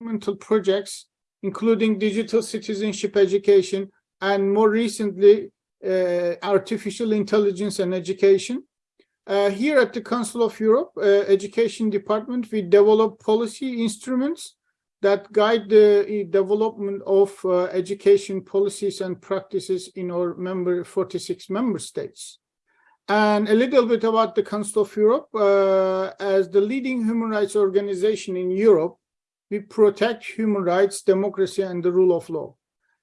governmental projects, including digital citizenship education, and more recently, uh, artificial intelligence and education. Uh, here at the Council of Europe uh, Education Department, we develop policy instruments that guide the development of uh, education policies and practices in our member 46 member states. And a little bit about the Council of Europe. Uh, as the leading human rights organization in Europe, we protect human rights, democracy, and the rule of law.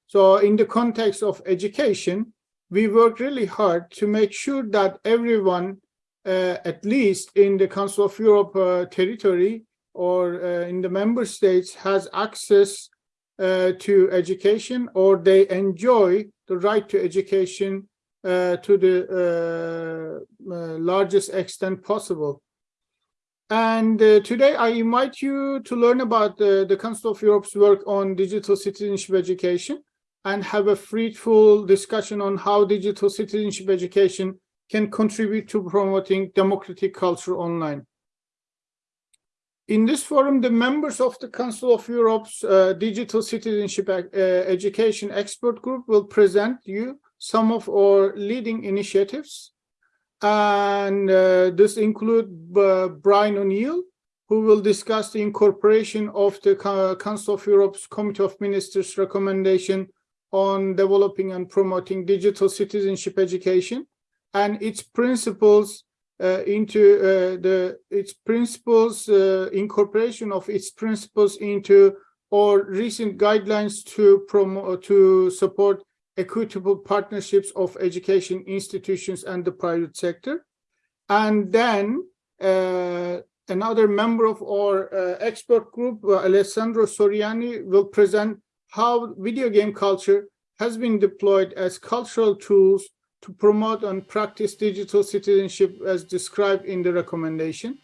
So in the context of education, we work really hard to make sure that everyone, uh, at least in the Council of Europe uh, territory or uh, in the member states, has access uh, to education or they enjoy the right to education uh, to the uh, largest extent possible. And uh, today I invite you to learn about the, the Council of Europe's work on digital citizenship education and have a fruitful discussion on how digital citizenship education can contribute to promoting democratic culture online. In this forum, the members of the Council of Europe's uh, Digital Citizenship uh, Education Expert Group will present you some of our leading initiatives. And uh, this include uh, Brian O'Neill, who will discuss the incorporation of the Council of Europe's Committee of Ministers recommendation on developing and promoting digital citizenship education and its principles uh, into uh, the its principles uh, incorporation of its principles into or recent guidelines to promote to support equitable partnerships of education institutions and the private sector. And then uh, another member of our uh, expert group, uh, Alessandro Soriani, will present how video game culture has been deployed as cultural tools to promote and practice digital citizenship as described in the recommendation.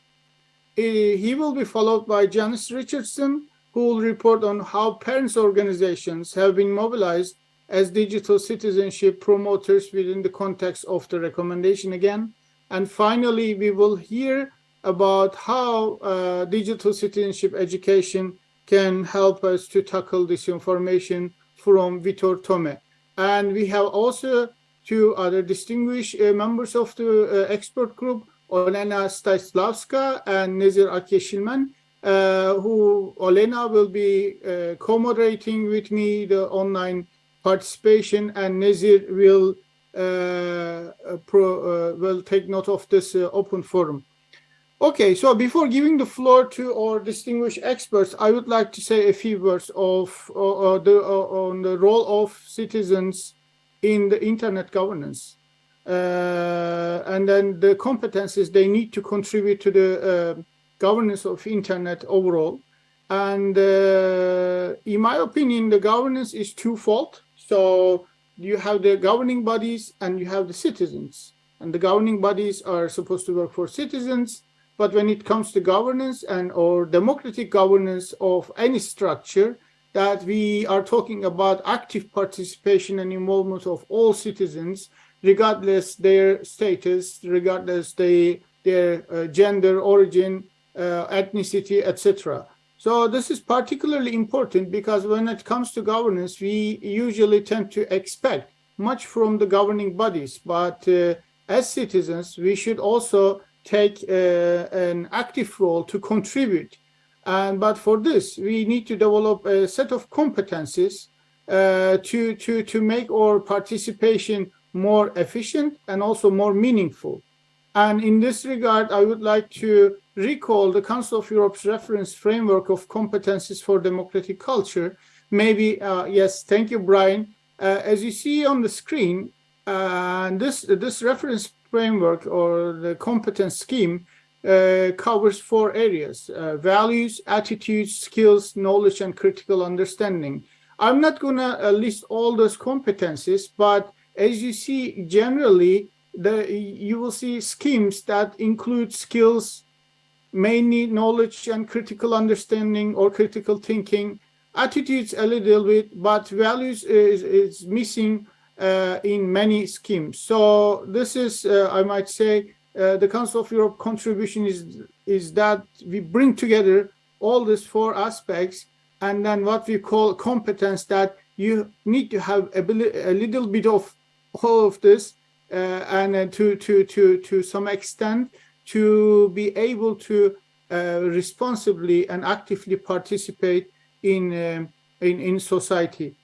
He will be followed by Janice Richardson, who will report on how parents organizations have been mobilized as digital citizenship promoters within the context of the recommendation again. And finally, we will hear about how uh, digital citizenship education can help us to tackle disinformation from Vitor Tome. And we have also two other distinguished uh, members of the uh, expert group, Olena Styslavska and Nezir Akyeşilmen, uh, who Olena will be uh, co-moderating with me the online participation and Nazir will uh, uh, pro, uh, will take note of this open forum. Okay, so before giving the floor to our distinguished experts, I would like to say a few words of uh, the, uh, on the role of citizens in the internet governance. Uh, and then the competences they need to contribute to the governance of internet overall. And in my opinion, the governance is twofold. So you have the governing bodies and you have the citizens. And the governing bodies are supposed to work for citizens. But when it comes to governance and or democratic governance of any structure, that we are talking about active participation and involvement of all citizens, regardless their status, regardless they, their uh, gender, origin, uh, ethnicity, etc. So this is particularly important because when it comes to governance, we usually tend to expect much from the governing bodies, but uh, as citizens, we should also take uh, an active role to contribute. And but for this, we need to develop a set of competencies uh, to to to make our participation more efficient and also more meaningful. And in this regard, I would like to recall the Council of Europe's reference framework of competencies for democratic culture. Maybe, uh, yes, thank you, Brian. Uh, as you see on the screen, uh, this, this reference framework or the competence scheme uh, covers four areas, uh, values, attitudes, skills, knowledge, and critical understanding. I'm not going to uh, list all those competencies, but as you see, generally, the, you will see schemes that include skills, mainly knowledge and critical understanding or critical thinking, attitudes a little bit, but values is, is missing uh, in many schemes. So this is, uh, I might say, uh, the Council of Europe contribution is, is that we bring together all these four aspects and then what we call competence that you need to have a, a little bit of all of this uh, and uh, to to to to some extent to be able to uh, responsibly and actively participate in, um, in in society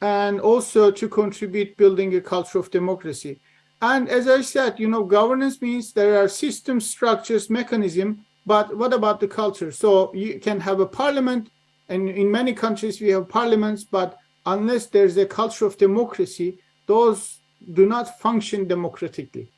and also to contribute building a culture of democracy. And as i said you know governance means there are systems structures mechanism but what about the culture? So you can have a parliament and in many countries we have parliaments but unless there's a culture of democracy those do not function democratically.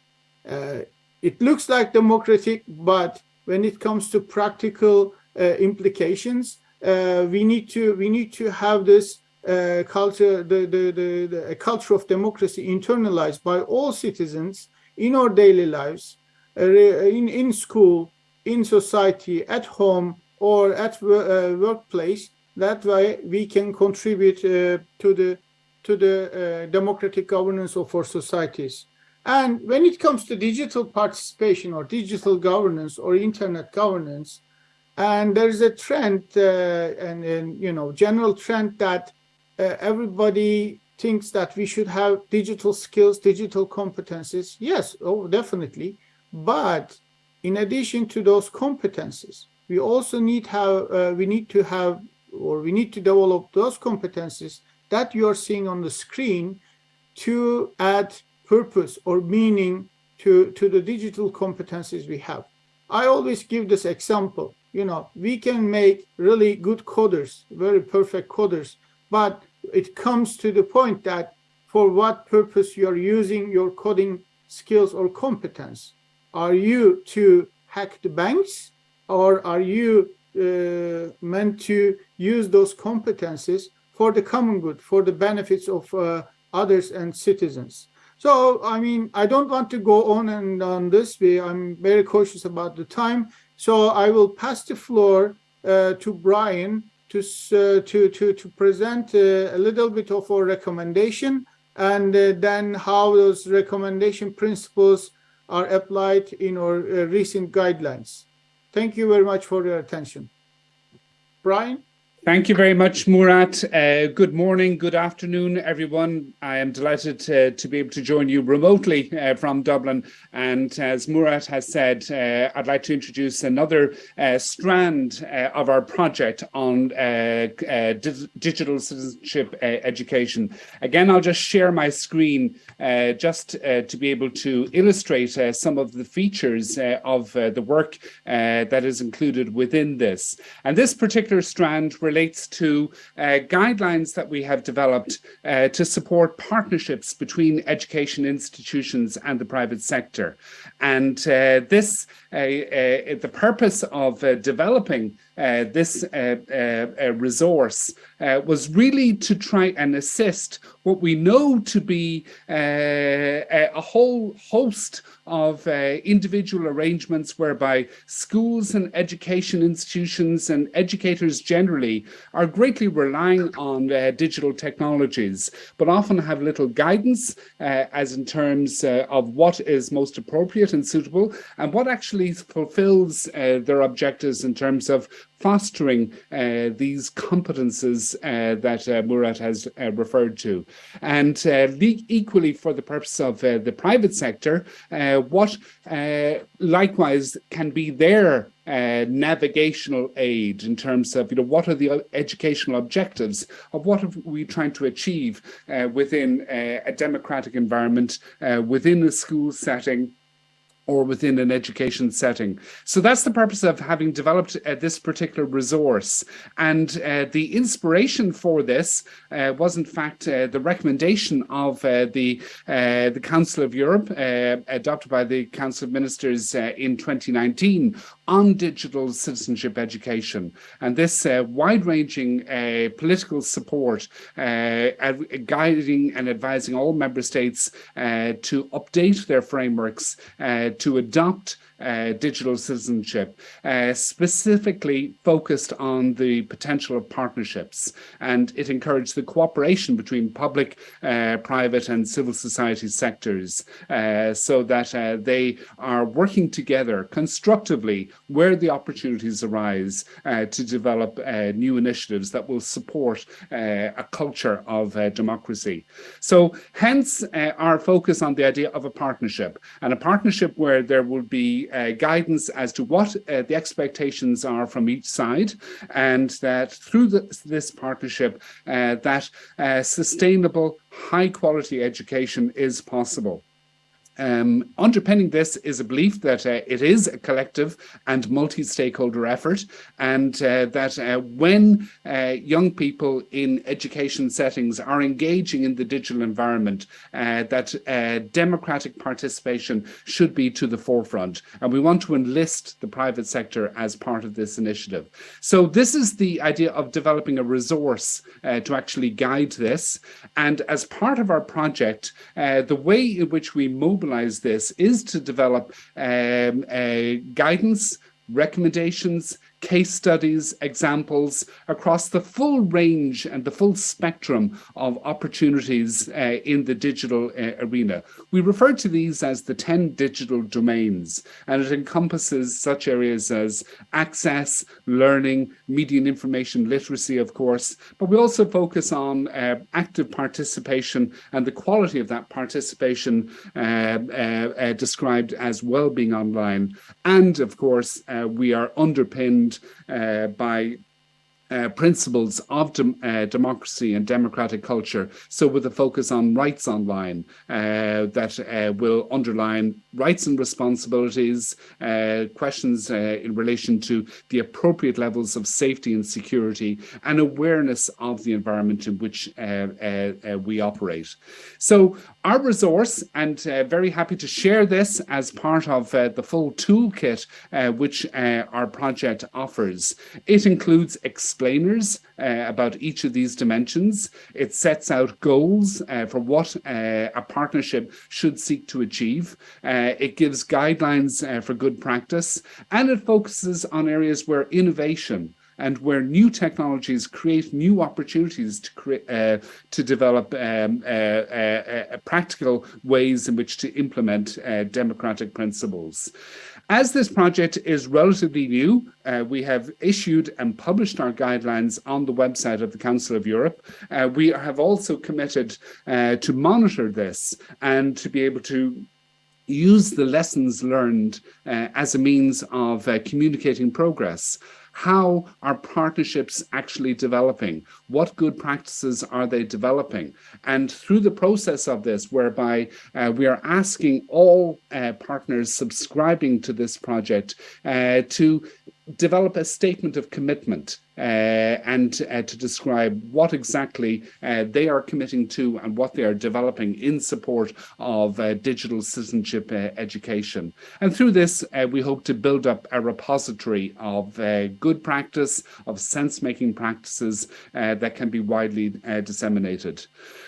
Uh, it looks like democratic, but when it comes to practical uh, implications, uh, we need to we need to have this uh, culture, the, the, the, the culture of democracy internalized by all citizens in our daily lives, uh, in, in school, in society, at home, or at uh, workplace. That way we can contribute uh, to the to the democratic governance of our societies. And when it comes to digital participation or digital governance or internet governance, and there's a trend uh, and, and, you know general trend that uh, everybody thinks that we should have digital skills, digital competencies. Yes, oh, definitely. But in addition to those competencies, we also need have uh, we need to have or we need to develop those competencies that you are seeing on the screen to add purpose or meaning to, to the digital competencies we have. I always give this example, you know, we can make really good coders, very perfect coders, but it comes to the point that for what purpose you are using your coding skills or competence. Are you to hack the banks or are you uh, meant to use those competencies for the common good, for the benefits of uh, others and citizens? So, I mean, I don't want to go on and on this way. I'm very cautious about the time. So I will pass the floor uh, to Brian to, uh, to, to, to present uh, a little bit of our recommendation and uh, then how those recommendation principles are applied in our uh, recent guidelines. Thank you very much for your attention. Brian? Thank you very much, Murat. Uh, good morning, good afternoon, everyone. I am delighted to, to be able to join you remotely uh, from Dublin. And as Murat has said, uh, I'd like to introduce another uh, strand uh, of our project on uh, di digital citizenship education. Again, I'll just share my screen just to be able to illustrate some of the features of the work that is included within this. And this particular strand relates relates to uh, guidelines that we have developed uh, to support partnerships between education institutions and the private sector. And uh, this, the purpose of developing this resource was really to try and assist what we know to be a whole host of uh, individual arrangements whereby schools and education institutions and educators generally are greatly relying on uh, digital technologies, but often have little guidance uh, as in terms uh, of what is most appropriate and suitable and what actually fulfills uh, their objectives in terms of fostering uh, these competences uh, that uh, Murat has uh, referred to. And uh, equally for the purpose of uh, the private sector, what likewise can be their navigational aid in terms of, you know, what are the educational objectives of what are we trying to achieve within a democratic environment, within a school setting, or within an education setting. So that's the purpose of having developed uh, this particular resource. And uh, the inspiration for this uh, was in fact uh, the recommendation of uh, the, uh, the Council of Europe, adopted by the Council of Ministers in 2019 on digital citizenship education. And this wide-ranging political support guiding and advising all member states to update their frameworks to adopt uh, digital citizenship, uh, specifically focused on the potential of partnerships. And it encouraged the cooperation between public, uh, private and civil society sectors uh, so that uh, they are working together constructively where the opportunities arise to develop new initiatives that will support a culture of democracy. So hence our focus on the idea of a partnership and a partnership where there will be guidance as to what the expectations are from each side and that through the, this partnership uh, that uh, sustainable high quality education is possible. Um, underpinning this is a belief that uh, it is a collective and multi-stakeholder effort and uh, that uh, when uh, young people in education settings are engaging in the digital environment uh, that uh, democratic participation should be to the forefront and we want to enlist the private sector as part of this initiative. So this is the idea of developing a resource to actually guide this and as part of our project the way in which we mobilize this is to develop um, guidance, recommendations, case studies, examples across the full range and the full spectrum of opportunities uh, in the digital uh, arena. We refer to these as the 10 digital domains, and it encompasses such areas as access, learning, media and information literacy, of course, but we also focus on uh, active participation and the quality of that participation uh, uh, uh, described as well-being online. And of course, we are underpinned uh, by uh, principles of uh, democracy and democratic culture. So with a focus on rights online uh, that uh, will underline rights and responsibilities, uh, questions uh, in relation to the appropriate levels of safety and security and awareness of the environment in which we operate. So our resource, and very happy to share this as part of the full toolkit which our project offers. It includes explainers uh, about each of these dimensions. It sets out goals uh, for what uh, a partnership should seek to achieve. It gives guidelines for good practice, and it focuses on areas where innovation and where new technologies create new opportunities to create uh, to develop um, uh, uh, practical ways in which to implement democratic principles. As this project is relatively new, uh, we have issued and published our guidelines on the website of the Council of Europe. we have also committed to monitor this and to be able to use the lessons learned uh, as a means of uh, communicating progress. How are partnerships actually developing? What good practices are they developing? And through the process of this, whereby uh, we are asking all uh, partners subscribing to this project uh, to develop a statement of commitment uh, and uh, to describe what exactly uh, they are committing to and what they are developing in support of uh, digital citizenship uh, education. And through this, uh, we hope to build up a repository of good practice, of sense-making practices that can be widely disseminated.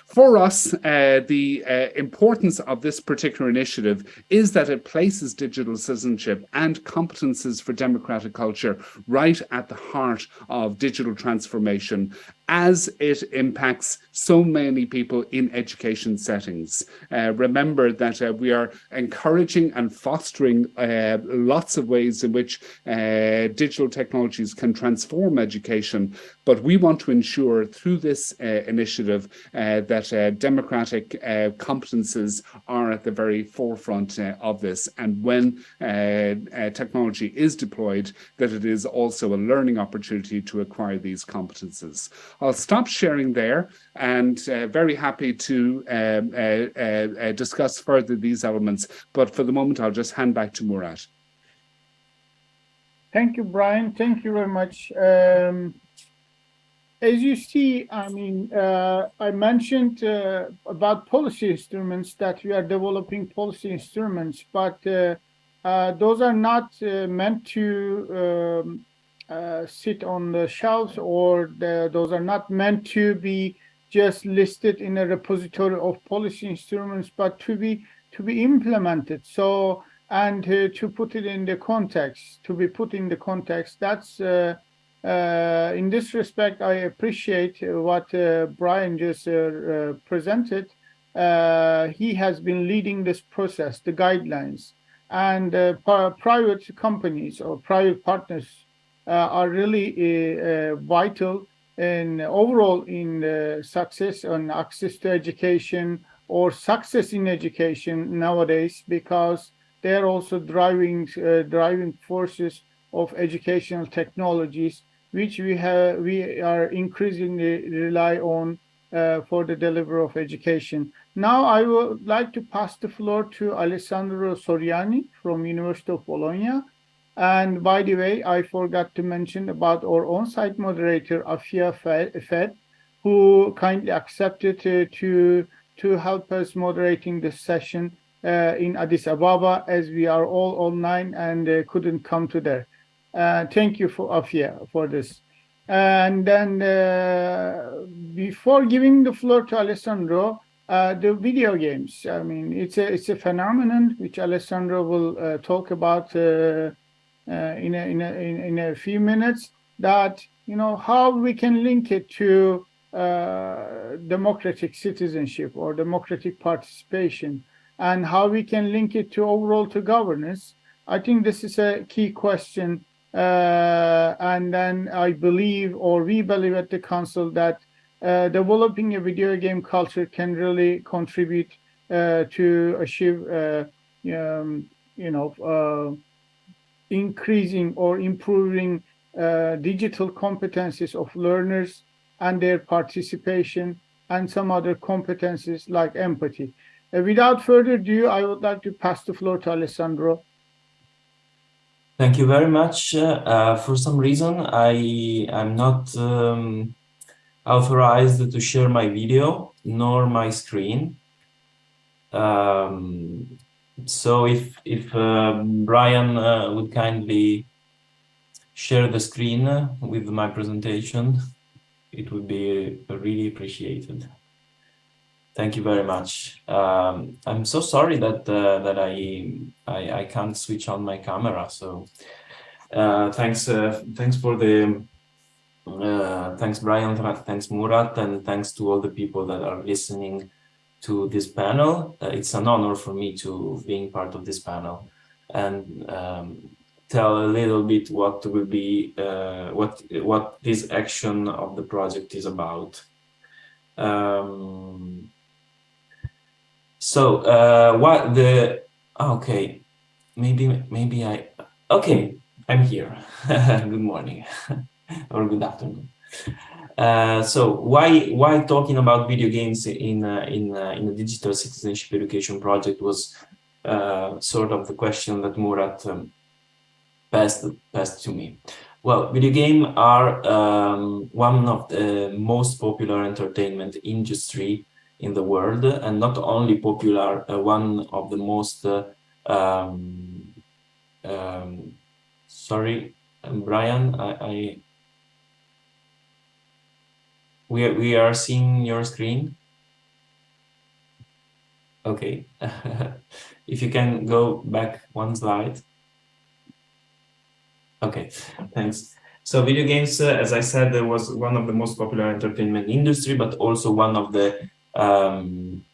For us, uh, the uh, importance of this particular initiative is that it places digital citizenship and competences for democratic culture right at the heart of of digital transformation as it impacts so many people in education settings. Uh, remember that uh, we are encouraging and fostering uh, lots of ways in which uh, digital technologies can transform education, but we want to ensure through this uh, initiative uh, that democratic competences are at the very forefront of this. And when technology is deployed, that it is also a learning opportunity to acquire these competences. I'll stop sharing there and uh, very happy to um, uh, uh, uh, discuss further these elements. But for the moment, I'll just hand back to Murat. Thank you, Brian. Thank you very much. Um, as you see, I mean, uh, I mentioned uh, about policy instruments that we are developing policy instruments, but those are not meant to um, uh, sit on the shelves or the, those are not meant to be just listed in a repository of policy instruments, but to be to be implemented. So And uh, to put it in the context, to be put in the context, that's uh, uh, in this respect, I appreciate what uh, Brian just uh, presented. he has been leading this process, the guidelines, and private companies or private partners are really vital in overall in success and access to education or success in education nowadays because they're also driving uh, driving forces of educational technologies which we have we are increasingly rely on uh, for the delivery of education. Now I would like to pass the floor to Alessandro Soriani from University of Bologna. And by the way, I forgot to mention about our on-site moderator, Afia Fed, who kindly accepted uh, to, to help us moderating this session uh, in Addis Ababa as we are all online and uh, couldn't come to there. Uh, thank you for Afia for this. And then uh, before giving the floor to Alessandro, uh, the video games. I mean, it's a it's a phenomenon which Alessandro will talk about in a, in a in a few minutes. That you know how we can link it to democratic citizenship or democratic participation, and how we can link it to overall to governance. I think this is a key question uh, and then I believe, or we believe at the council that uh, developing a video game culture can really contribute uh, to achieve, uh, um, you know, uh, increasing or improving uh, digital competencies of learners and their participation and some other competencies like empathy. without further ado, I would like to pass the floor to Alessandro. Thank you very much. Uh, for some reason, I am not um, authorized to share my video nor my screen. Um, so if if uh, Brian uh, would kindly share the screen with my presentation, it would be really appreciated. Thank you very much. Um, I'm so sorry that uh, that I, I, I can't switch on my camera. So uh, thanks uh, thanks for the uh, thanks Brian, thanks Murat, and thanks to all the people that are listening to this panel. Uh, it's an honor for me to being part of this panel and um, tell a little bit what will be uh, what what this action of the project is about. Um, so uh, what the okay, maybe maybe I okay. I'm here. good morning or good afternoon. Uh, so why why talking about video games in uh, in uh, in a digital citizenship education project was uh, sort of the question that Murat um, passed passed to me. Well, video games are um, one of the most popular entertainment industry in the world and not only popular, uh, one of the most, um, um, sorry, Brian, I, we, we are seeing your screen. Okay, if you can go back one slide. Okay, thanks. So video games, uh, as I said, there was one of the most popular entertainment industry, but also one of the um,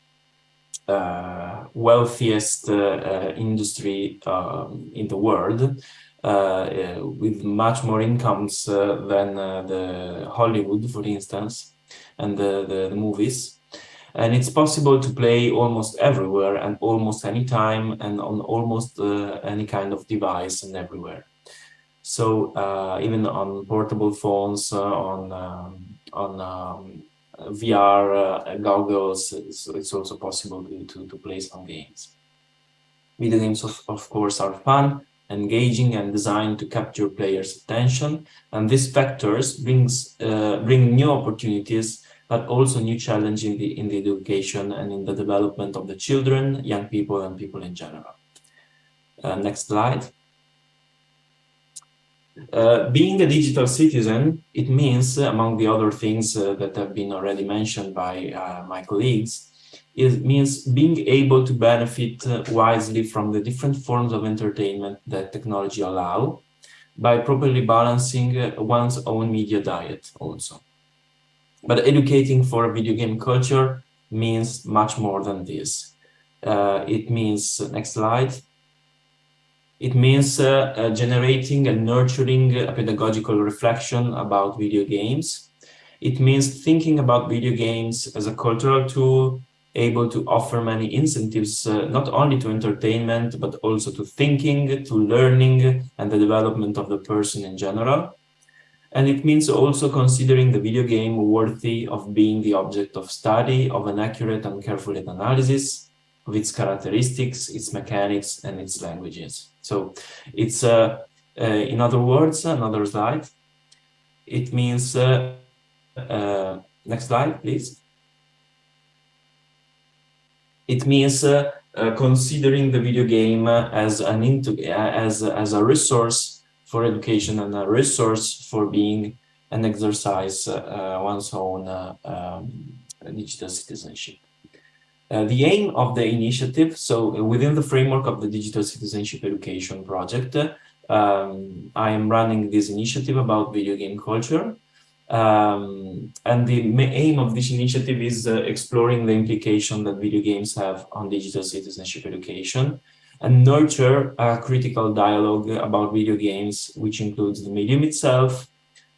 uh, wealthiest uh, uh, industry um, in the world, with much more incomes than the Hollywood, for instance, and the, the, the movies and it's possible to play almost everywhere and almost any time and on almost uh, any kind of device and everywhere. So uh, even on portable phones, uh, on um, on um, VR uh, goggles, it's, it's, also possible to, to, to, play some games. Video games, of, of course, are fun, engaging, and designed to capture players' attention. And these factors brings uh, bring new opportunities, but also new challenge in the in the education and in the development of the children, young people, and people in general. Uh, next slide. Uh, being a digital citizen, it means, among the other things uh, that have been already mentioned by uh, my colleagues, it means being able to benefit uh, wisely from the different forms of entertainment that technology allow by properly balancing uh, one's own media diet also. But educating for a video game culture means much more than this. Uh, it means, next slide, it means uh, uh, generating and nurturing a pedagogical reflection about video games. It means thinking about video games as a cultural tool able to offer many incentives, uh, not only to entertainment, but also to thinking, to learning, and the development of the person in general. And it means also considering the video game worthy of being the object of study, of an accurate and careful analysis of its characteristics, its mechanics, and its languages. So it's, uh, uh, in other words, another slide. It means, uh, uh next slide, please it means uh, uh, considering the video game as an into as as a resource for education and a resource for being an exercise uh, one's own um, digital citizenship. Uh, the aim of the initiative, so within the framework of the Digital Citizenship Education Project, um, I am running this initiative about video game culture. Um, and the aim of this initiative is uh, exploring the implication that video games have on digital citizenship education and nurture a critical dialogue about video games, which includes the medium itself,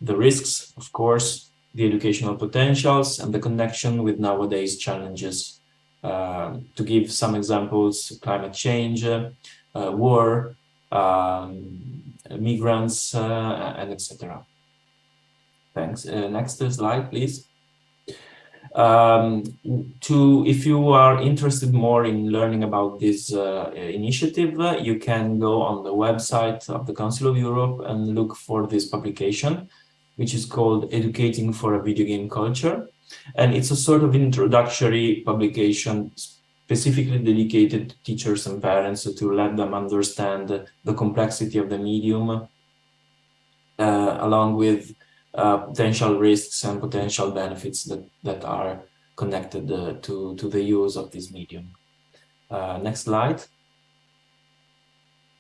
the risks, of course, the educational potentials, and the connection with nowadays challenges. Uh, to give some examples, climate change, uh, war, um, migrants, uh, and etc. Thanks. Uh, next slide, please. Um, to if you are interested more in learning about this uh, initiative, uh, you can go on the website of the Council of Europe and look for this publication, which is called Educating for a Video Game Culture. And it's a sort of introductory publication specifically dedicated to teachers and parents to let them understand the complexity of the medium, uh, along with uh, potential risks and potential benefits that, that are connected uh, to, to the use of this medium. Uh, next slide.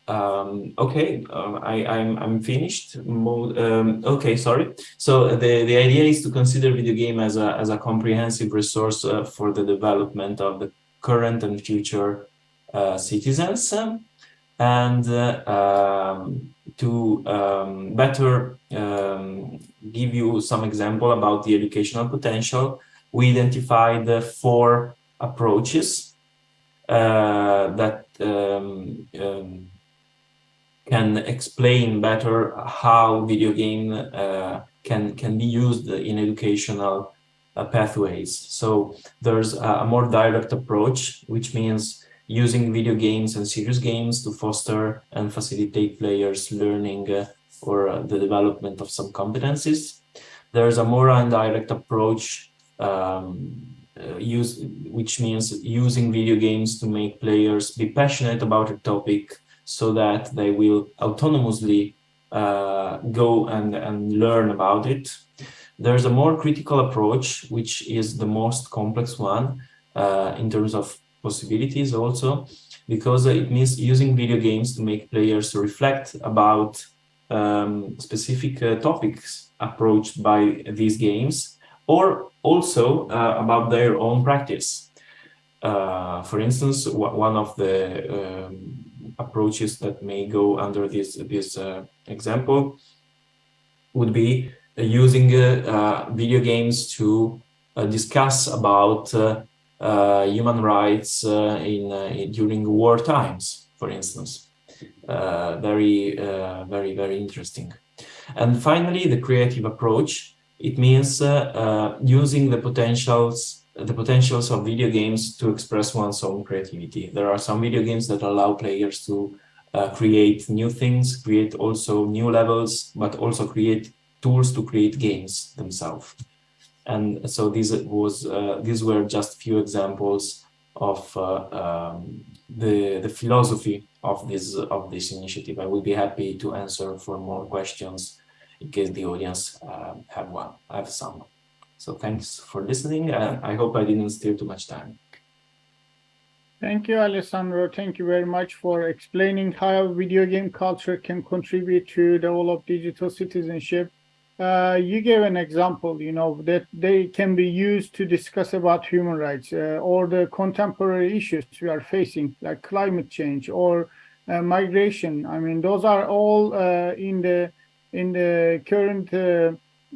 Um, okay, uh, I, I'm, I'm finished. Um, okay, sorry. So the, the idea is to consider video game as a, as a comprehensive resource uh, for the development of the current and future uh, citizens and um, to um, better um, give you some example about the educational potential, we identified four approaches uh, that um, um, can explain better how video game uh, can can be used in educational uh, pathways. So there's a more direct approach, which means using video games and serious games to foster and facilitate players learning uh, or uh, the development of some competencies. There's a more indirect approach um, uh, use, which means using video games to make players be passionate about a topic so that they will autonomously go and, and learn about it. There's a more critical approach, which is the most complex one in terms of possibilities also, because it means using video games to make players reflect about um, specific uh, topics approached by these games, or also uh, about their own practice. Uh, for instance, one of the um, approaches that may go under this, this uh, example would be using uh, uh, video games to discuss about uh, human rights uh, in, uh, in, during war times, for instance. very, very, very interesting. And finally, the creative approach. It means using the potentials the potentials of video games to express one's own creativity. There are some video games that allow players to uh, create new things, create also new levels, but also create tools to create games themselves. And so these was uh, these were just few examples of uh, um, the the philosophy of this of this initiative. I will be happy to answer for more questions in case the audience uh, have one. I have some. So thanks for listening, and I hope I didn't steal too much time. Thank you, Alessandro. Thank you very much for explaining how video game culture can contribute to of digital citizenship. Uh, you gave an example, you know, that they can be used to discuss about human rights uh, or the contemporary issues we are facing, like climate change or uh, migration. I mean, those are all uh, in the in the current uh,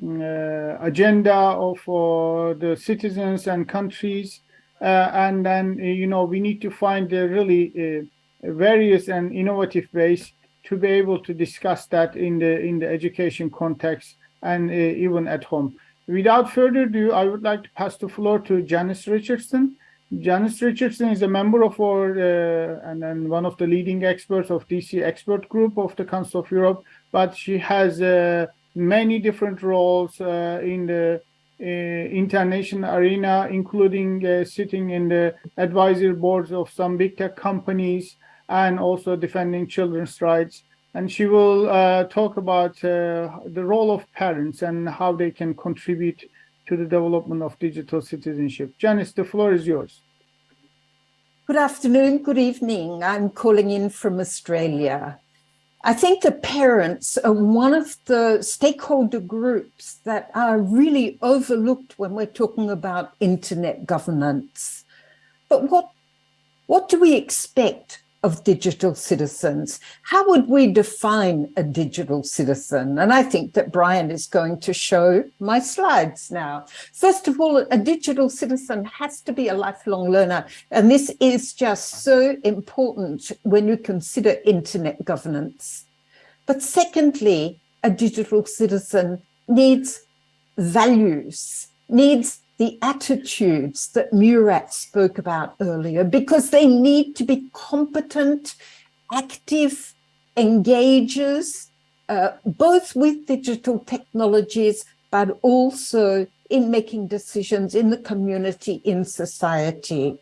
uh, agenda of the citizens and countries. And then, you know, we need to find really various and innovative ways to be able to discuss that in the in the education context and uh, even at home. Without further ado, I would like to pass the floor to Janice Richardson. Janice Richardson is a member of our uh, and, one of the leading experts of DC expert group of the Council of Europe, but she has uh, many different roles uh, in the uh, international arena, including uh, sitting in the advisory boards of some big tech companies and also defending children's rights. And she will uh, talk about uh, the role of parents and how they can contribute to the development of digital citizenship. Janice, the floor is yours. Good afternoon, good evening. I'm calling in from Australia. I think the parents are one of the stakeholder groups that are really overlooked when we're talking about internet governance. But what, what do we expect of digital citizens? How would we define a digital citizen? And I think that Brian is going to show my slides now. First of all, a digital citizen has to be a lifelong learner. And this is just so important when you consider internet governance. But secondly, a digital citizen needs values, needs the attitudes that Murat spoke about earlier, because they need to be competent, active engagers, uh, both with digital technologies, but also in making decisions in the community, in society.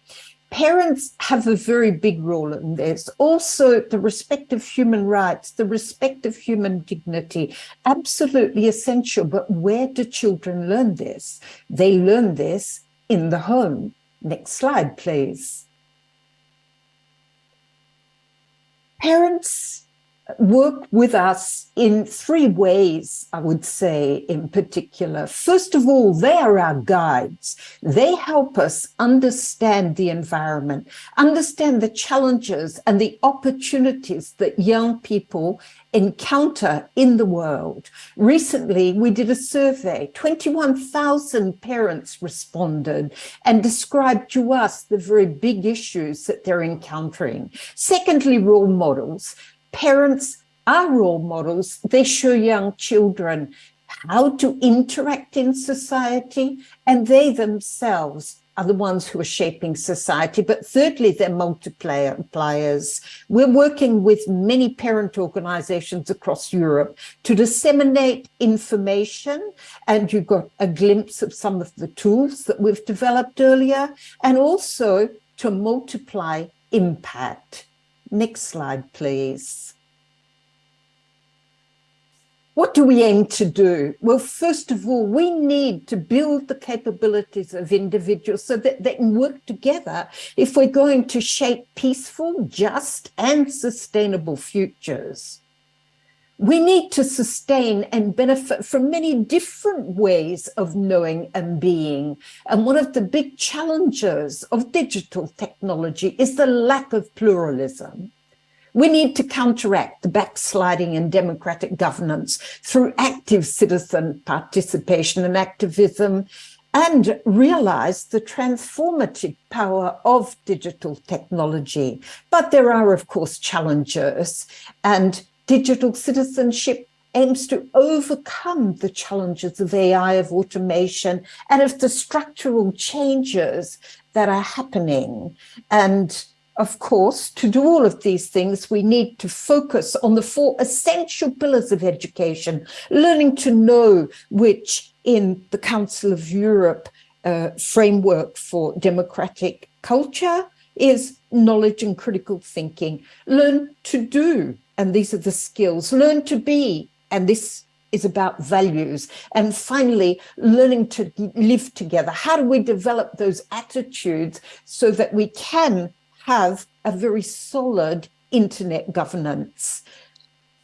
Parents have a very big role in this. Also, the respect of human rights, the respect of human dignity, absolutely essential. But where do children learn this? They learn this in the home. Next slide, please. Parents work with us in three ways, I would say, in particular. First of all, they are our guides. They help us understand the environment, understand the challenges and the opportunities that young people encounter in the world. Recently, we did a survey. 21,000 parents responded and described to us the very big issues that they're encountering. Secondly, role models parents are role models. They show young children how to interact in society, and they themselves are the ones who are shaping society. But thirdly, they're multipliers. We're working with many parent organizations across Europe to disseminate information. And you got a glimpse of some of the tools that we've developed earlier, and also to multiply impact. Next slide, please. What do we aim to do? Well, first of all, we need to build the capabilities of individuals so that they can work together if we're going to shape peaceful, just and sustainable futures. We need to sustain and benefit from many different ways of knowing and being. And one of the big challenges of digital technology is the lack of pluralism. We need to counteract the backsliding in democratic governance through active citizen participation and activism and realize the transformative power of digital technology. But there are, of course, challenges and digital citizenship aims to overcome the challenges of AI, of automation, and of the structural changes that are happening. And of course, to do all of these things, we need to focus on the four essential pillars of education, learning to know which in the Council of Europe uh, framework for democratic culture is knowledge and critical thinking. Learn to do, and these are the skills. Learn to be, and this is about values. And finally, learning to live together. How do we develop those attitudes so that we can have a very solid internet governance.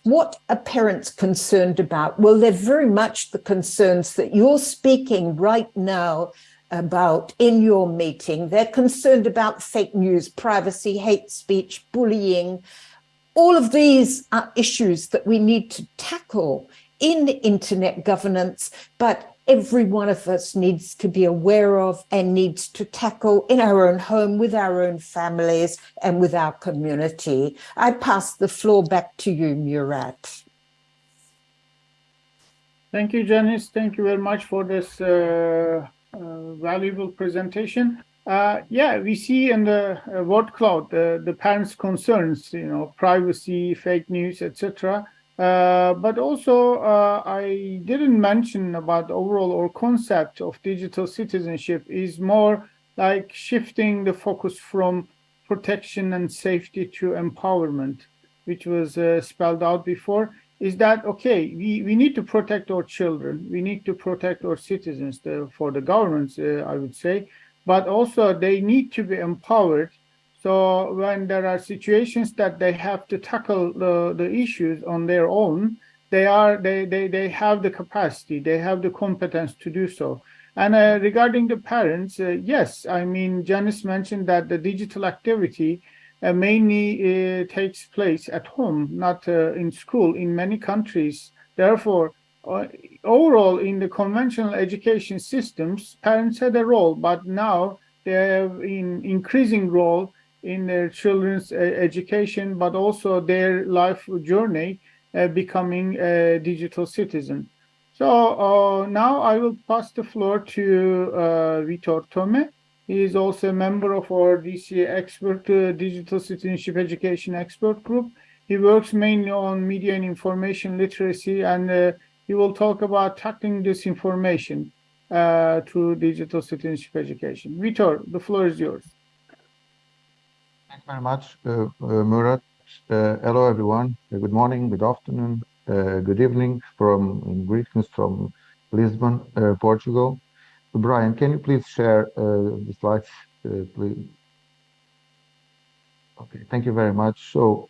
What are parents concerned about? Well, they're very much the concerns that you're speaking right now about in your meeting. They're concerned about fake news, privacy, hate speech, bullying. All of these are issues that we need to tackle in internet governance, but every one of us needs to be aware of and needs to tackle in our own home, with our own families and with our community. I pass the floor back to you, Murat. Thank you, Janice. Thank you very much for this uh, uh, valuable presentation. Uh, yeah, we see in the uh, word cloud the, parents' concerns, you know, privacy, fake news, etc. Uh, but also, uh, I didn't mention about overall or concept of digital citizenship is more like shifting the focus from protection and safety to empowerment, which was uh, spelled out before. Is that okay? We we need to protect our children. We need to protect our citizens the, for the governments, uh, I would say, but also they need to be empowered so when there are situations that they have to tackle the, the issues on their own, they are they, they they have the capacity, they have the competence to do so. And uh, regarding the parents, uh, yes, I mean Janice mentioned that the digital activity uh, mainly uh, takes place at home, not uh, in school in many countries. Therefore, overall in the conventional education systems, parents had a role, but now they have an increasing role in their children's uh, education, but also their life journey uh, becoming a digital citizen. So uh, now I will pass the floor to uh, Vitor Tome. He is also a member of our DC expert uh, digital citizenship education expert group. He works mainly on media and information literacy, and uh, he will talk about tackling disinformation uh, through digital citizenship education. Vitor, the floor is yours. Thank you very much, uh, uh, Murat. Uh, hello, everyone. good morning, good afternoon, good evening from greetings from Lisbon, Portugal. Brian, can you please share the slides, please? Okay, thank you very much. So,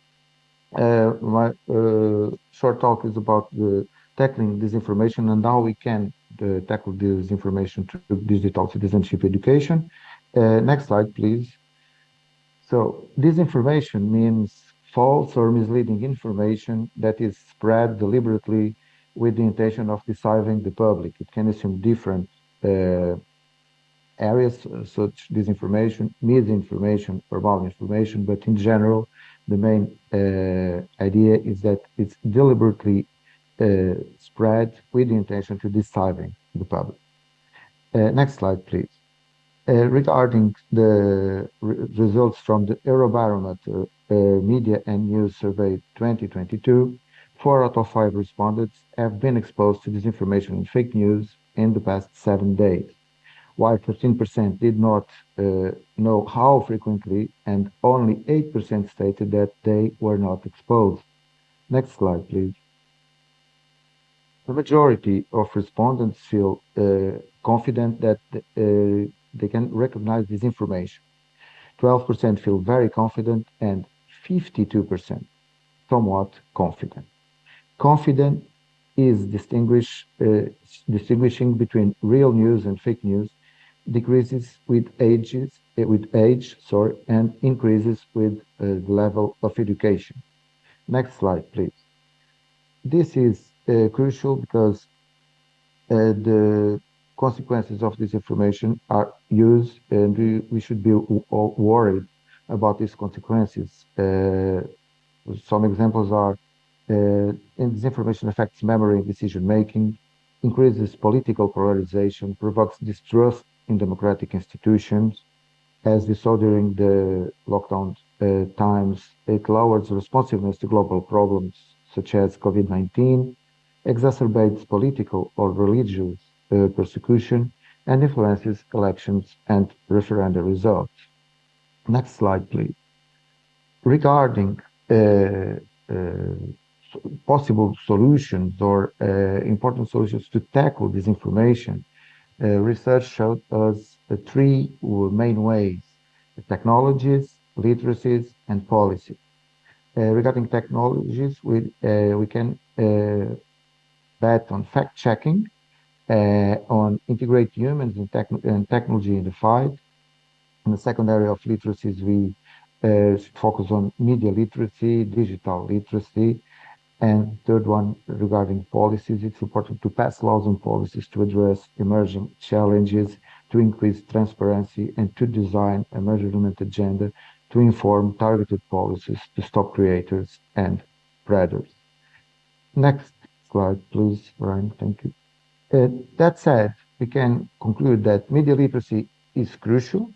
uh, my uh, short talk is about the tackling disinformation and how we can uh, tackle disinformation through digital citizenship education. next slide, please. So disinformation means false or misleading information that is spread deliberately with the intention of deceiving the public. It can assume different uh, areas, uh, such disinformation, misinformation, or malinformation, but in general, the main uh, idea is that it's deliberately uh, spread with the intention to deceiving the public. Uh, next slide, please. Uh, regarding the re results from the Eurobarometer uh, Media and News Survey 2022, four out of five respondents have been exposed to disinformation and fake news in the past seven days, while 13% did not uh, know how frequently, and only 8% stated that they were not exposed. Next slide, please. The majority of respondents feel uh, confident that uh, they can recognize this information. 12% feel very confident and 52% somewhat confident. Confident is distinguish, uh, distinguishing between real news and fake news decreases with ages uh, with age sorry and increases with uh, the level of education next slide please this is crucial because uh, the consequences of this information are used and we, we should be worried about these consequences. Uh, some examples are uh, this information affects memory and decision making, increases political polarization, provokes distrust in democratic institutions. As we saw during the lockdown uh, times, it lowers responsiveness to global problems such as COVID-19, exacerbates political or religious uh, persecution and influences elections and referenda results. Next slide, please. Regarding uh, uh, possible solutions or uh, important solutions to tackle disinformation, uh, research showed us three main ways, technologies, literacies, and policy. Uh, regarding technologies, we, uh, we can uh, bet on fact-checking, uh, on integrate humans and, techn and technology in the fight. In the second area of literacies, we uh, focus on media literacy, digital literacy, and third one regarding policies, it's important to pass laws and policies to address emerging challenges, to increase transparency, and to design a measurement agenda to inform targeted policies to stop creators and predators. Next slide, please, Ryan. Thank you. Uh, that said, we can conclude that media literacy is crucial.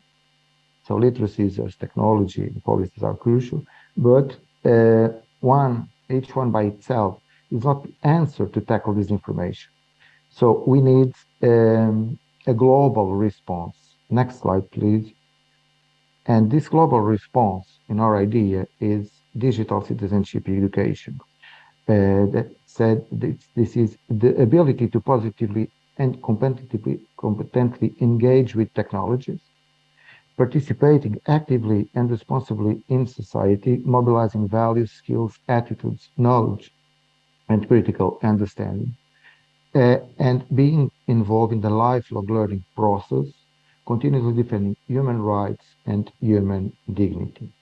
So literacies as technology and policies are crucial, but uh, one, each one by itself is not the answer to tackle disinformation. So we need um, a global response. Next slide, please. And this global response in our idea is digital citizenship education. Uh, that said, this, this is the ability to positively and competitively, competently engage with technologies, participating actively and responsibly in society, mobilizing values, skills, attitudes, knowledge, and critical understanding, uh, and being involved in the lifelong learning process, continuously defending human rights and human dignity.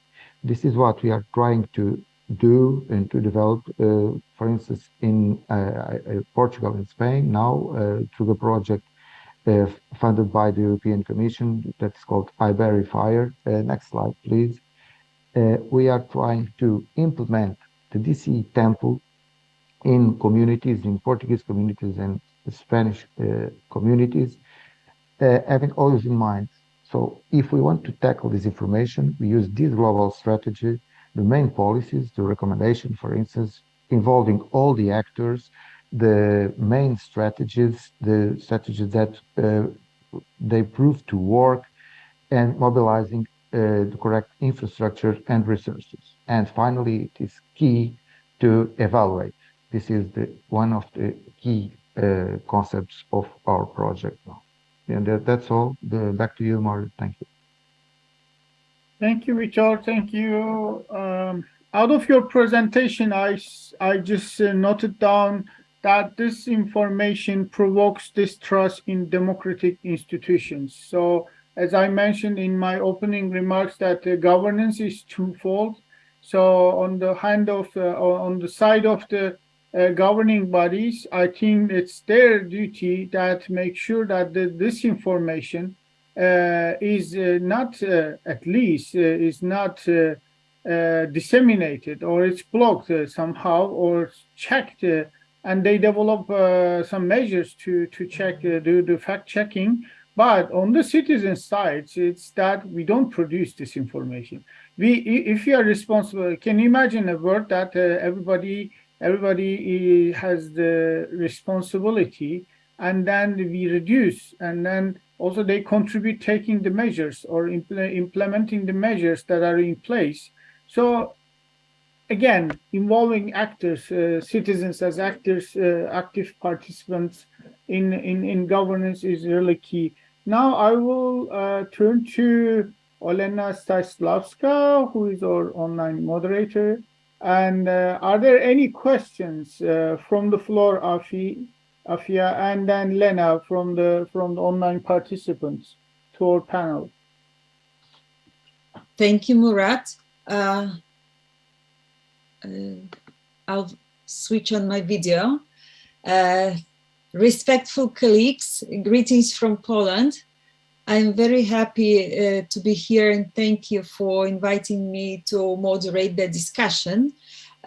This is what we are trying to do and to develop, uh, for instance, in uh, uh, Portugal and Spain now through the project funded by the European Commission that is called iVerify. Uh, next slide, please. we are trying to implement the DCE temple in communities, in Portuguese communities and Spanish communities, having always in mind so if we want to tackle this information, we use this global strategy, the main policies, the recommendation, for instance, involving all the actors, the main strategies, the strategies that uh, they prove to work, and mobilizing uh, the correct infrastructure and resources. And finally, it is key to evaluate. This is the one of the key uh, concepts of our project now. And that, that's all. The, back to you, Mario. Thank you. Thank you, Richard. Thank you. Um, out of your presentation, I, I just uh, noted down that this information provokes distrust in democratic institutions. So as I mentioned in my opening remarks that the governance is twofold. So on the hand of, uh, on the side of the uh, governing bodies, I think it's their duty that make sure that the, this information uh, is uh, not, uh, at least, uh, is not uh, disseminated or it's blocked somehow or checked and they develop some measures to, to check, do the fact checking. But on the citizen side, it's that we don't produce this information. We, if you are responsible, can you imagine a world that everybody everybody has the responsibility and then we reduce and then also they contribute taking the measures or impl implementing the measures that are in place. So again involving actors uh, citizens as actors uh, active participants in, in in governance is really key. Now i will uh, turn to olena Styslavska, who is our online moderator. And uh, are there any questions uh, from the floor, Afi, Afia, and then Lena from the from the online participants to our panel? Thank you, Murat. Uh, uh I'll switch on my video. Uh, respectful colleagues, greetings from Poland. I'm very happy uh, to be here and thank you for inviting me to moderate the discussion.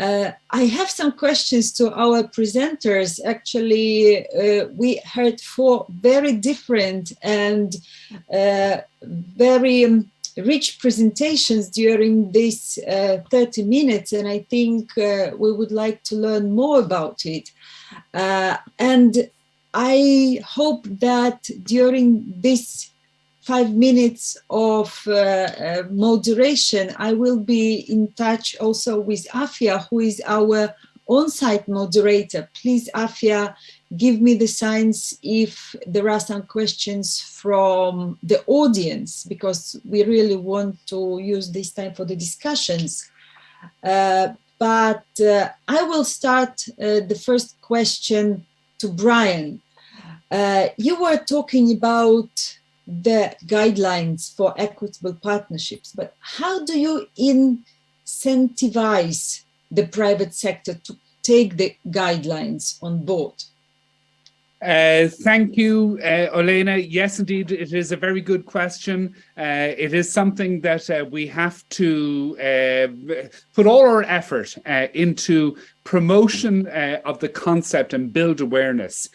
Uh, I have some questions to our presenters. Actually, uh, we heard four very different and uh, very um, rich presentations during these uh, 30 minutes, and I think uh, we would like to learn more about it. and I hope that during this five minutes of uh, uh, moderation, I will be in touch also with Afia, who is our on-site moderator. Please, Afia, give me the signs if there are some questions from the audience, because we really want to use this time for the discussions. Uh, but uh, I will start uh, the first question to Brian. Uh, you were talking about the guidelines for equitable partnerships, but how do you incentivize the private sector to take the guidelines on board? Uh, thank you, uh, Olena. Yes, indeed, it is a very good question. Uh, it is something that uh, we have to uh, put all our effort uh, into promotion of the concept and build awareness.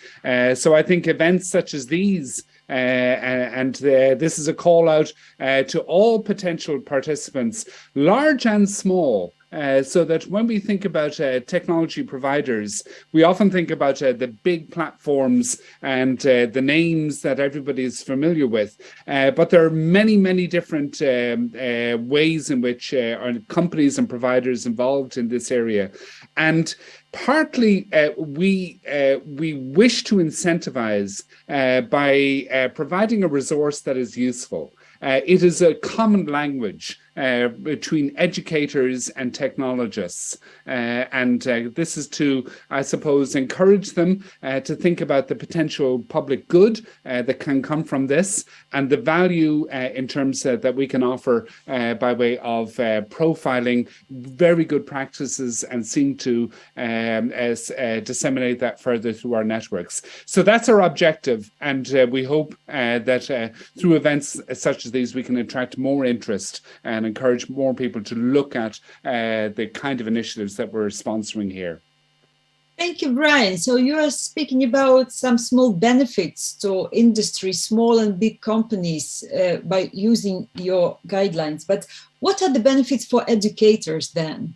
so I think events such as these uh, and uh, this is a call out uh, to all potential participants, large and small, uh, so that when we think about uh, technology providers, we often think about uh, the big platforms and the names that everybody is familiar with. but there are many, many different um, ways in which companies and providers involved in this area. And partly uh, we uh, we wish to incentivize uh, by uh, providing a resource that is useful. Uh, it is a common language uh, between educators and technologists. Uh, and uh, this is to, I suppose, encourage them uh, to think about the potential public good uh, that can come from this and the value in terms that we can offer by way of profiling very good practices and seeing to um, as, disseminate that further through our networks. So that's our objective. And we hope that through events such as these, we can attract more interest and and encourage more people to look at uh, the kind of initiatives that we're sponsoring here. Thank you, Brian. So you are speaking about some small benefits to industry, small and big companies uh, by using your guidelines. But what are the benefits for educators then?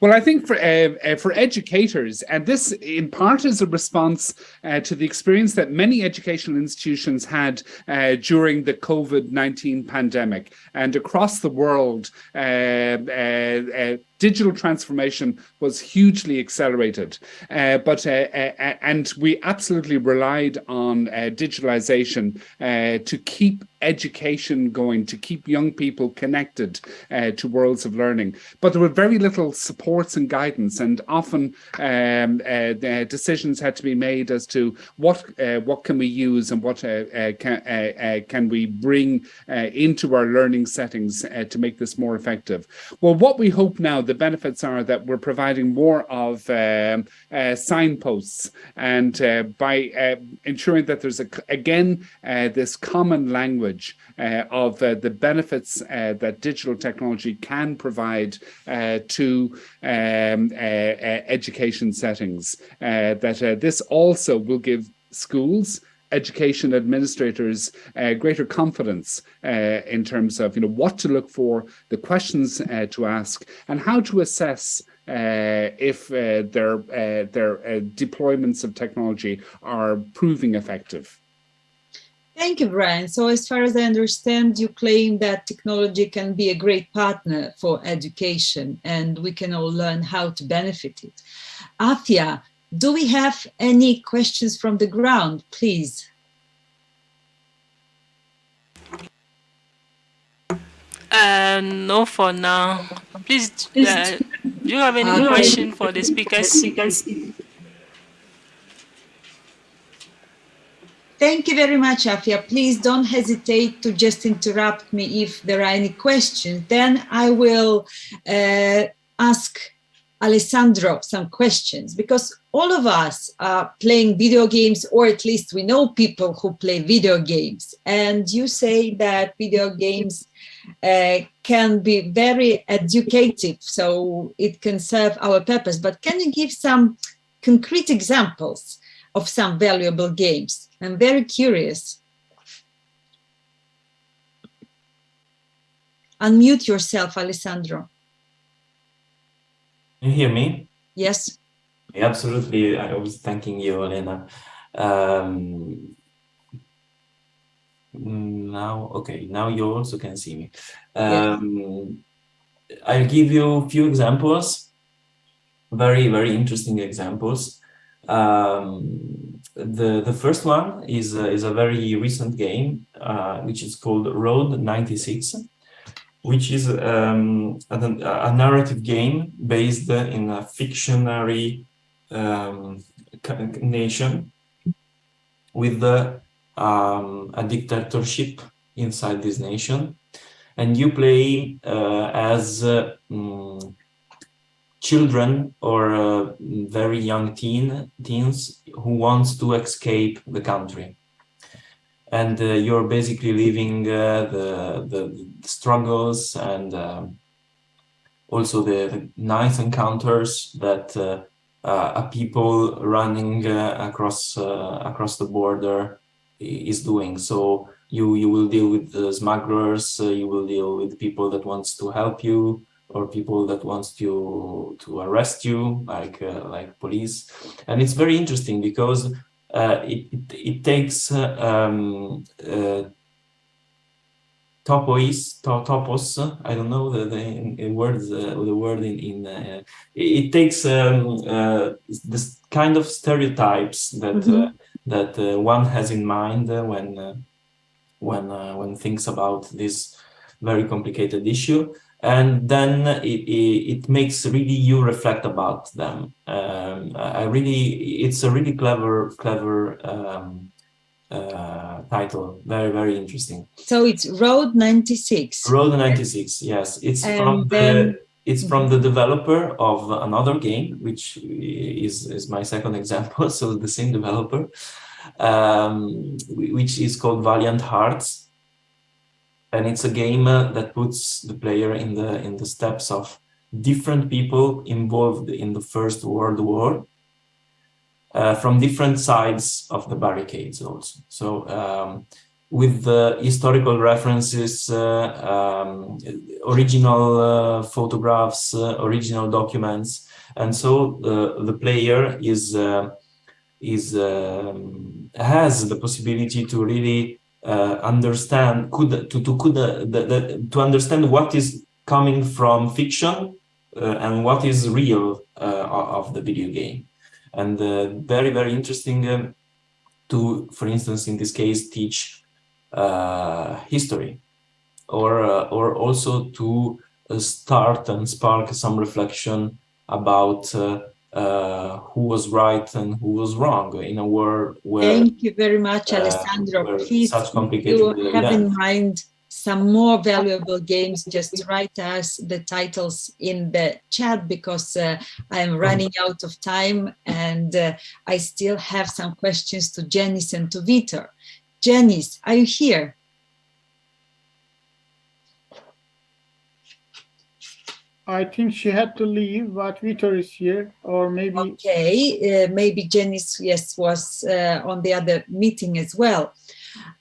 Well, I think for uh, uh, for educators, and this in part is a response uh, to the experience that many educational institutions had uh, during the COVID-19 pandemic. And across the world, uh, digital transformation was hugely accelerated. but and we absolutely relied on digitalization to keep education going, to keep young people connected to worlds of learning. But there were very little supports and guidance, and often um, uh, decisions had to be made as to what uh, what can we use and what uh, uh can uh, uh, can we bring into our learning settings to make this more effective. Well, what we hope now, the benefits are that we're providing more of um, signposts, and by ensuring that there's a, again this common language of the benefits that digital technology can provide to um, uh, uh, education settings. Uh, that this also will give schools education administrators uh, greater confidence uh, in terms of you know what to look for, the questions uh, to ask, and how to assess if their their deployments of technology are proving effective. Thank you, Brian. So as far as I understand, you claim that technology can be a great partner for education and we can all learn how to benefit it. Afia, do we have any questions from the ground, please? Uh, no, for now. Please, uh, do you have any question for the speakers? Thank you very much, Afia. Please don't hesitate to just interrupt me if there are any questions. Then I will uh, ask Alessandro some questions because all of us are playing video games or at least we know people who play video games and you say that video games uh, can be very educative so it can serve our purpose but can you give some concrete examples of some valuable games I'm very curious. Unmute yourself, Alessandro. You hear me? Yes. Yeah, absolutely. I was thanking you, Elena. Um, now, okay, now you also can see me. Um, yes. I'll give you a few examples, very, very interesting examples. Um, the the first one is uh, is a very recent game, uh, which is called Road 96, which is um, a, a, narrative game based in a fictionary um, nation with the, um, a dictatorship inside this nation, and you play uh, as um, children or uh, very young teen teens who wants to escape the country and uh, you're basically living uh, the, the, the struggles and um, also the, the, nice encounters that uh, uh a people running uh, across uh, across the border is doing. So you you will deal with smugglers you will deal with people that wants to help you or people that wants to to arrest you like like police. And it's very interesting because it, it, it takes uh, um, uh, topois to, topos i don't know the, the, the words uh, the word in, in uh, it, takes um, this kind of stereotypes that mm -hmm. that one has in mind when when when thinks about this very complicated issue and then it, it, it, makes really you reflect about them. Um, I really, it's a really clever, clever um, uh, title. Very, very interesting. So it's Road 96. Road 96, yes. It's and from the it's from the developer of another game, which is, is my second example, so the same developer, um, which is called Valiant Hearts and it's a game uh, that puts the player in the in the steps of different people involved in the First World War uh, from different sides of the barricades also. So um, with the historical references, uh, um, original uh, photographs, uh, original documents, and so the player is is um, has the possibility to really understand could to to could uh, the, the, to understand what is coming from fiction uh, and what is real of the video game. And very very interesting um, to for instance in this case teach history. Or or also to start and spark some reflection about uh, uh, who was right and who was wrong in a world where thank you very much uh, alessandro. please such complicated you have in mind some more valuable games. Just write us the titles in the chat because uh, i'm running out of time and uh, i still have some questions to janice and to Vitor. janice are you here I think she had to leave, but Vitor is here, or maybe... Okay, uh, maybe Janice, yes, was uh, on the other meeting as well.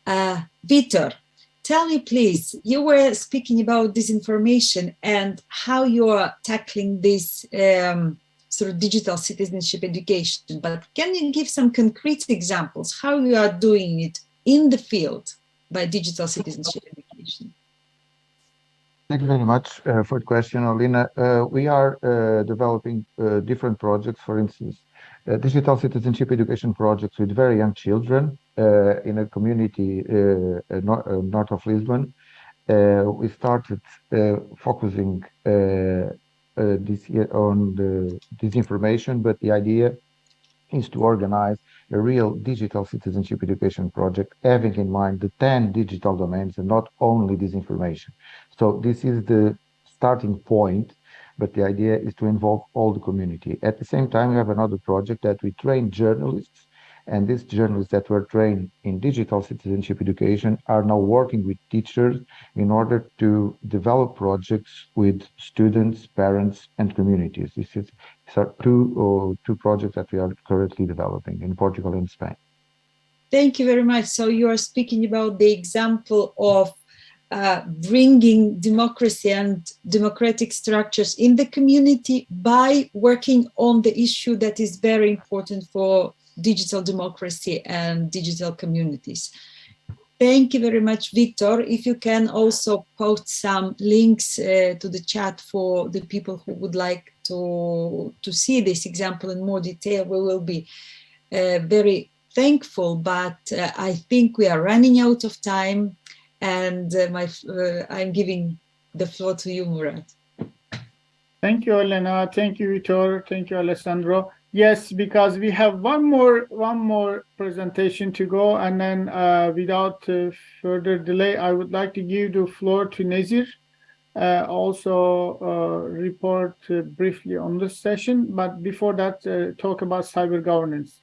Uh, Vitor, tell me please, you were speaking about disinformation and how you are tackling this um, sort of digital citizenship education, but can you give some concrete examples how you are doing it in the field by digital citizenship education? Thank you very much uh, for the question, Alina. Uh, we are uh, developing uh, different projects, for instance, uh, digital citizenship education projects with very young children uh, in a community nor north of Lisbon. we started focusing this year on the disinformation, but the idea is to organize a real digital citizenship education project, having in mind the 10 digital domains and not only disinformation. So this is the starting point, but the idea is to involve all the community. At the same time, we have another project that we train journalists and these journalists that were trained in digital citizenship education are now working with teachers in order to develop projects with students, parents, and communities. This is are two, uh, two projects that we are currently developing in Portugal and Spain. Thank you very much. So you are speaking about the example of uh, bringing democracy and democratic structures in the community by working on the issue that is very important for digital democracy and digital communities. Thank you very much, Victor. If you can also post some links uh, to the chat for the people who would like to, to see this example in more detail, we will be uh, very thankful, but uh, I think we are running out of time and uh, my, uh, I'm giving the floor to you, Murat. Thank you, Elena. Thank you, Vitor. Thank you, Alessandro. Yes, because we have one more one more presentation to go, and then uh, without uh, further delay, I would like to give the floor to Nezir. Uh, also uh, report uh, briefly on this session, but before that, uh, talk about cyber governance.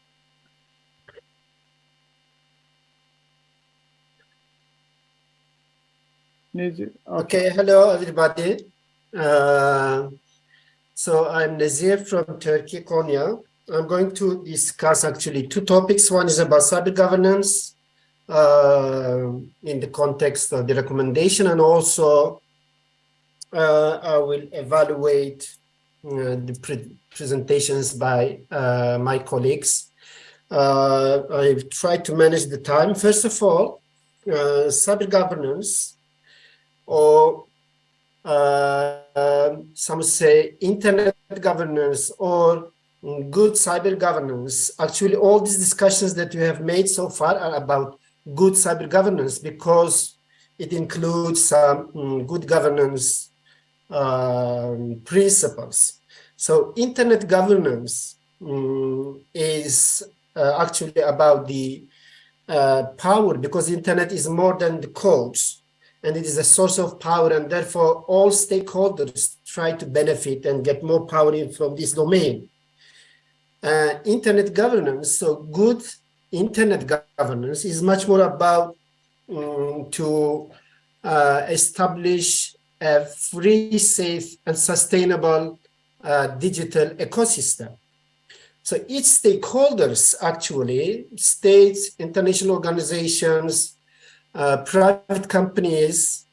Nezir, Okay, hello everybody. Uh, so I'm Nezir from Turkey, Konya. I'm going to discuss actually two topics. One is about cyber governance uh, in the context of the recommendation, and also uh, I will evaluate uh, the pre presentations by uh, my colleagues. Uh, I've tried to manage the time. First of all, uh, cyber governance or uh, um, some say internet governance or good cyber governance. Actually, all these discussions that we have made so far are about good cyber governance because it includes some um, good governance um, principles. So internet governance um, is uh, actually about the uh, power because internet is more than the codes and it is a source of power and therefore all stakeholders try to benefit and get more power from this domain. Uh, internet governance, so good internet governance is much more about um, to uh, establish a free, safe and sustainable uh, digital ecosystem. So each stakeholders actually, states, international organizations, uh, private companies,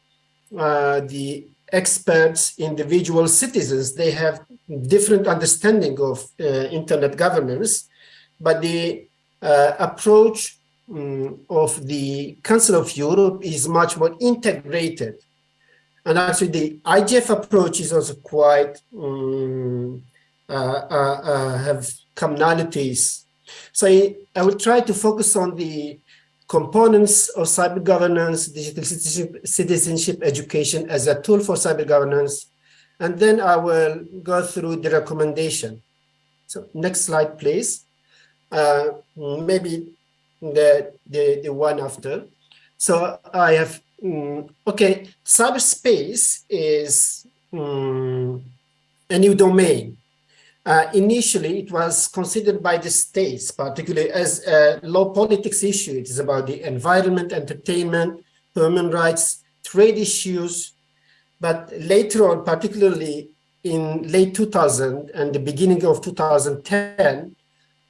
uh, the experts, individual citizens, they have different understanding of uh, internet governance, but the uh, approach um, of the Council of Europe is much more integrated. And actually the IGF approach is also quite, um, have commonalities. So I, I will try to focus on the components of cyber governance, digital citizenship, citizenship education as a tool for cyber governance. And then I will go through the recommendation. So next slide, please. Uh, maybe the, the, the one after. So I have, um, okay, cyberspace is um, a new domain. Uh, initially, it was considered by the states, particularly as a low politics issue. It is about the environment, entertainment, human rights, trade issues. But later on, particularly in late 2000 and the beginning of 2010,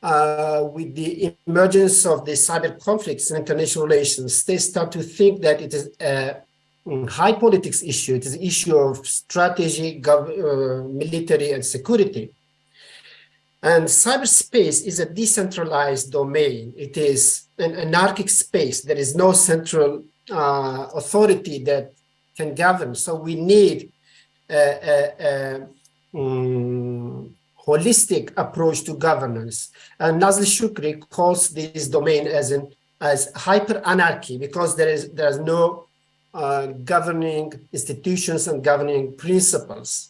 uh, with the emergence of the cyber conflicts in international relations, they start to think that it is a high politics issue. It is an issue of strategy, uh, military, and security. And cyberspace is a decentralized domain. It is an anarchic space. There is no central uh, authority that can govern. So we need um, holistic approach to governance. And Nazlı Choucri calls this domain as an as hyper anarchy because there is there's no uh, governing institutions and governing principles.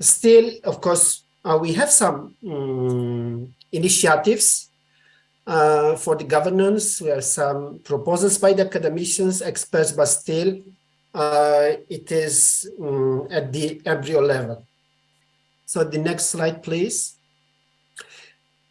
Still, of course, uh, we have some um, initiatives uh, for the governance. We have some proposals by the academicians, experts, but still uh, it is um, at the embryo level. So the next slide, please.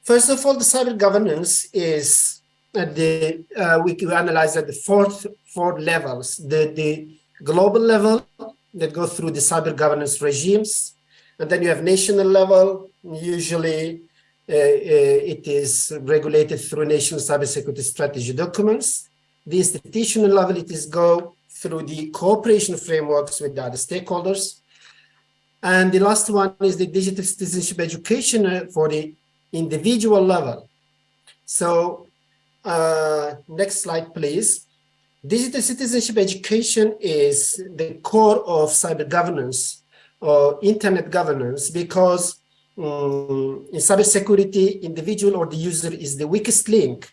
First of all, the cyber governance is at the, uh, we can analyze at the fourth, four levels, the, the global level that go through the cyber governance regimes, and then you have national level, usually uh, uh, it is regulated through national cybersecurity strategy documents. The institutional level, it is go through the cooperation frameworks with the other stakeholders. And the last one is the digital citizenship education for the individual level. So uh, next slide, please. Digital citizenship education is the core of cyber governance or internet governance because um, in cybersecurity, individual or the user is the weakest link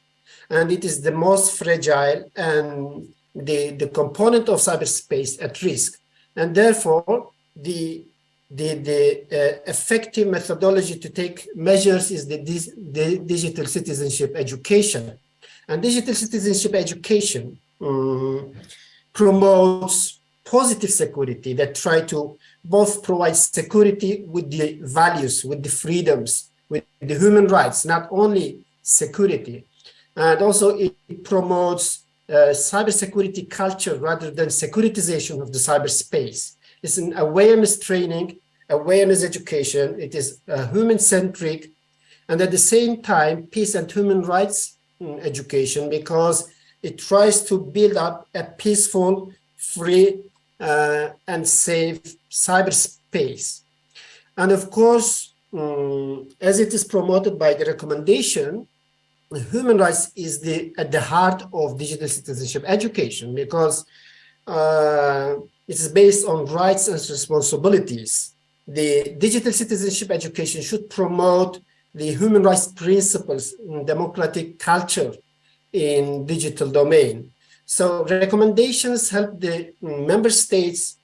and it is the most fragile and the, the component of cyberspace at risk. And therefore, the, the, the uh, effective methodology to take measures is the, the digital citizenship education. And digital citizenship education um, promotes positive security that try to both provide security with the values, with the freedoms, with the human rights, not only security. And also it promotes uh, cybersecurity culture rather than securitization of the cyberspace. It's an awareness training, awareness education. It is uh, human-centric, and at the same time, peace and human rights mm, education because it tries to build up a peaceful, free, uh, and safe cyberspace. And of course, um, as it is promoted by the recommendation, human rights is the at the heart of digital citizenship education because uh, it is based on rights and responsibilities. The digital citizenship education should promote the human rights principles and democratic culture in digital domain. So recommendations help the member states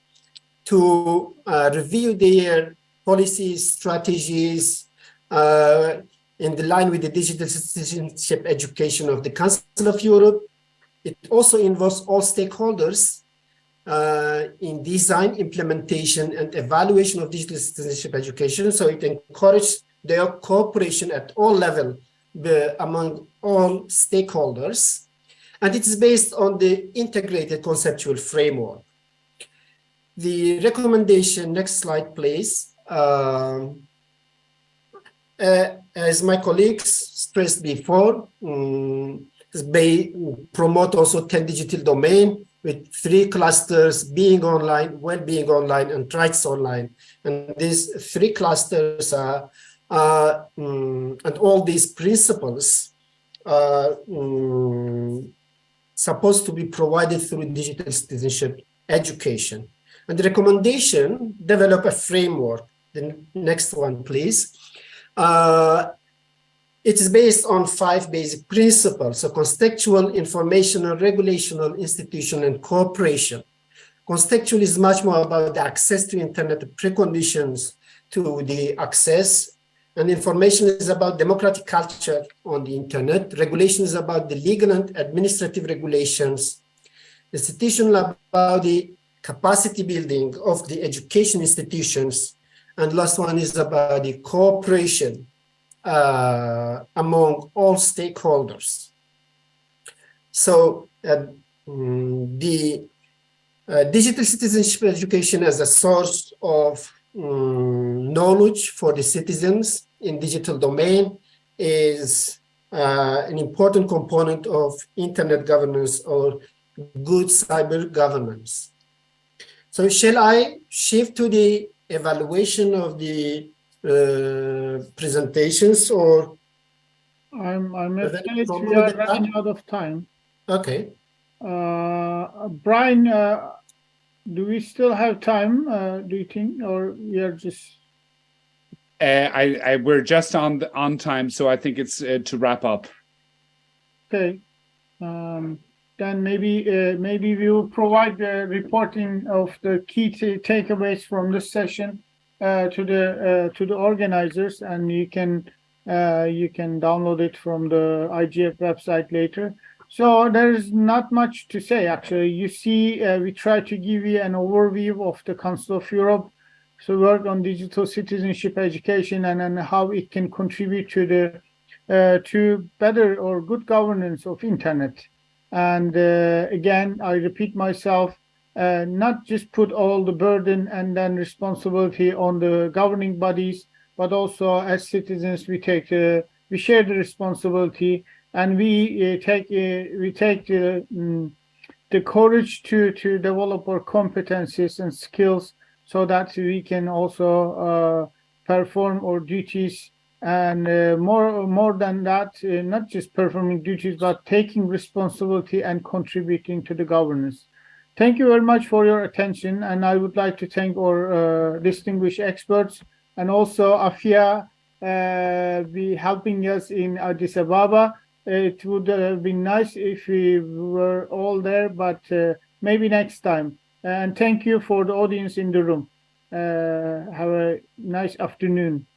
to uh, review their policies, strategies, uh, in the line with the digital citizenship education of the Council of Europe. It also involves all stakeholders uh, in design, implementation, and evaluation of digital citizenship education. So it encourages their cooperation at all levels among all stakeholders. And it is based on the integrated conceptual framework. The recommendation, next slide, please. Um, uh, as my colleagues stressed before, um, they promote also 10 digital domain with three clusters, being online, well-being online, and rights online. And these three clusters are, um, and all these principles are um, supposed to be provided through digital citizenship education. And the recommendation, develop a framework. The next one, please uh, it is based on five basic principles, so contextual, informational, regulational, institutional, and cooperation. Contextual is much more about the access to internet, preconditions to the access, and information is about democratic culture on the internet. Regulation is about the legal and administrative regulations. Institutional about the capacity building of the education institutions and last one is about the cooperation among all stakeholders. So uh, mm, the uh, digital citizenship education as a source of um, knowledge for the citizens in digital domain is uh, an important component of internet governance or good cyber governance. So shall I shift to the evaluation of the uh, presentations or I'm I'm afraid we are running out of time. Okay. Uh, Brian, uh, do we still have time? Uh, do you think, or we are just? Uh, I, I we're just on the, on time, so I think it's uh, to wrap up. Okay. Um, then maybe uh, maybe we will provide the reporting of the key takeaways from this session uh, to the uh, to the organizers, and you can uh, you can download it from the IGF website later. So there is not much to say actually. You see, uh, we try to give you an overview of the Council of Europe. So work on digital citizenship education and, and how it can contribute to the uh, to better or good governance of internet. And uh, again, I repeat myself, uh, not just put all the burden and then responsibility on the governing bodies, but also as citizens, we take uh, we share the responsibility and we uh, take uh, we take the, um, the courage to to develop our competencies and skills so that we can also uh, perform our duties. And uh, more more than that uh, not just performing duties but taking responsibility and contributing to the governance thank you very much for your attention. And I would like to thank our uh, distinguished experts and also Afia uh, be helping us in Addis Ababa. It would have been nice if we were all there, but uh, maybe next time. And thank you for the audience in the room. Uh, have a nice afternoon.